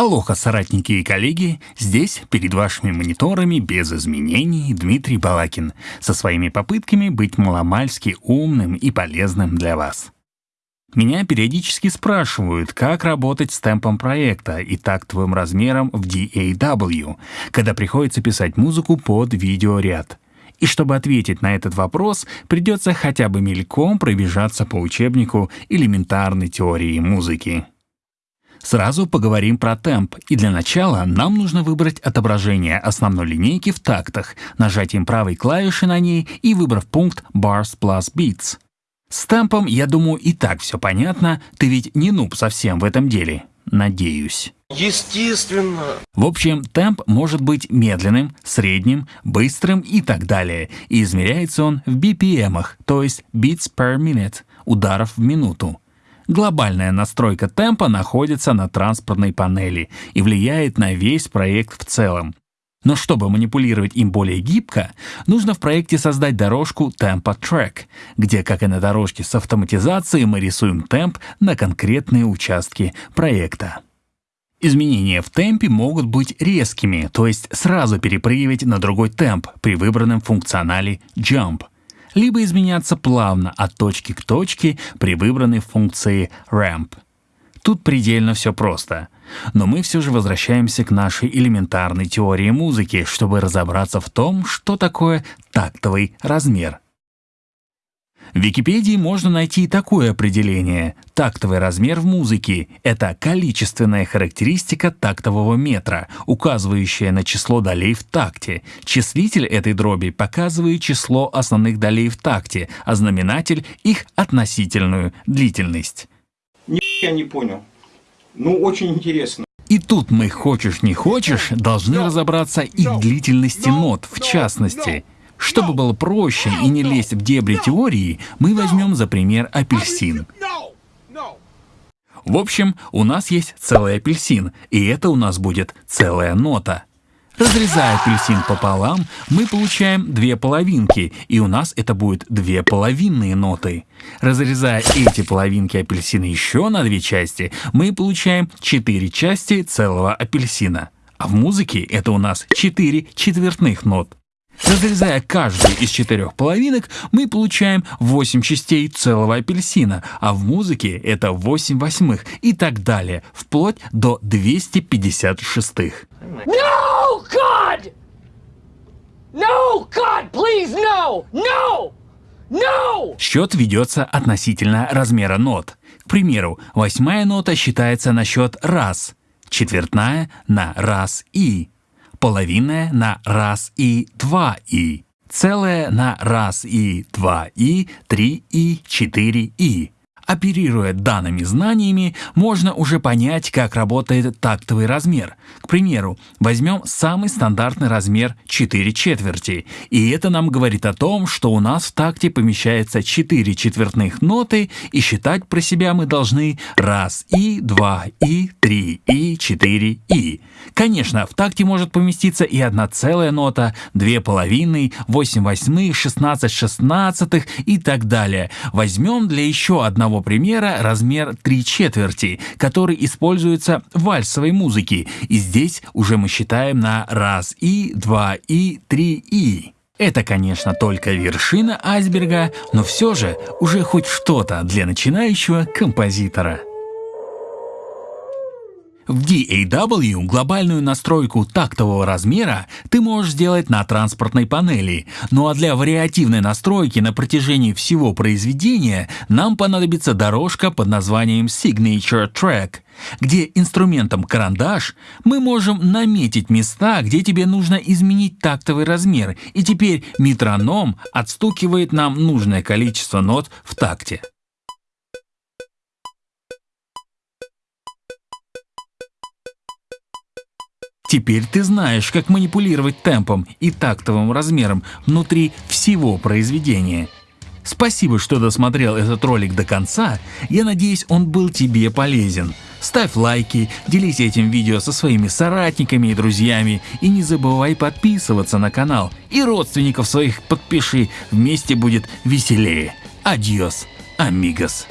Алоха, соратники и коллеги, здесь, перед вашими мониторами, без изменений, Дмитрий Балакин, со своими попытками быть маломальски умным и полезным для вас. Меня периодически спрашивают, как работать с темпом проекта и тактовым размером в DAW, когда приходится писать музыку под видеоряд. И чтобы ответить на этот вопрос, придется хотя бы мельком пробежаться по учебнику элементарной теории музыки. Сразу поговорим про темп, и для начала нам нужно выбрать отображение основной линейки в тактах, нажатием правой клавиши на ней и выбрав пункт Bars plus Beats. С темпом, я думаю, и так все понятно, ты ведь не нуб совсем в этом деле. Надеюсь. Естественно. В общем, темп может быть медленным, средним, быстрым и так далее, и измеряется он в BPM, то есть beats per minute, ударов в минуту. Глобальная настройка темпа находится на транспортной панели и влияет на весь проект в целом. Но чтобы манипулировать им более гибко, нужно в проекте создать дорожку Tempo Track, где, как и на дорожке с автоматизацией, мы рисуем темп на конкретные участки проекта. Изменения в темпе могут быть резкими, то есть сразу перепрыгивать на другой темп при выбранном функционале Jump — либо изменяться плавно от точки к точке при выбранной функции ramp. Тут предельно все просто. Но мы все же возвращаемся к нашей элементарной теории музыки, чтобы разобраться в том, что такое тактовый размер. В Википедии можно найти такое определение. Тактовый размер в музыке — это количественная характеристика тактового метра, указывающая на число долей в такте. Числитель этой дроби показывает число основных долей в такте, а знаменатель — их относительную длительность. Я не понял. Ну, очень интересно. И тут мы, хочешь не хочешь, должны разобраться и в длительности нот, в частности — чтобы было проще и не лезть в дебри теории, мы возьмем за пример апельсин. В общем, у нас есть целый апельсин, и это у нас будет целая нота. Разрезая апельсин пополам, мы получаем две половинки, и у нас это будет две половинные ноты. Разрезая эти половинки апельсина еще на две части, мы получаем четыре части целого апельсина. А в музыке это у нас четыре четвертных нот. Разрезая каждую из четырех половинок, мы получаем 8 частей целого апельсина, а в музыке это 8 восьмых и так далее, вплоть до 256. No, God! No, God, please, no! No! No! Счет ведется относительно размера нот. К примеру, восьмая нота считается на счет раз, четвертная на раз и, половинная на раз и два и, целая на раз и два и, три и, четыре и. Оперируя данными знаниями, можно уже понять, как работает тактовый размер. К примеру, возьмем самый стандартный размер 4 четверти, и это нам говорит о том, что у нас в такте помещается 4 четвертных ноты, и считать про себя мы должны раз и, два и, три и, четыре и. Конечно, в такте может поместиться и одна целая нота, две половины, 8 восьмых, 16 шестнадцатых и так далее. Возьмем для еще одного примера размер 3 четверти, который используется в вальсовой музыке, и здесь уже мы считаем на раз и, два и, три и. Это, конечно, только вершина айсберга, но все же уже хоть что-то для начинающего композитора. В DAW глобальную настройку тактового размера ты можешь сделать на транспортной панели, ну а для вариативной настройки на протяжении всего произведения нам понадобится дорожка под названием Signature Track, где инструментом карандаш мы можем наметить места, где тебе нужно изменить тактовый размер, и теперь метроном отстукивает нам нужное количество нот в такте. Теперь ты знаешь, как манипулировать темпом и тактовым размером внутри всего произведения. Спасибо, что досмотрел этот ролик до конца, я надеюсь он был тебе полезен. Ставь лайки, делись этим видео со своими соратниками и друзьями и не забывай подписываться на канал. И родственников своих подпиши, вместе будет веселее. Адьос, амигос.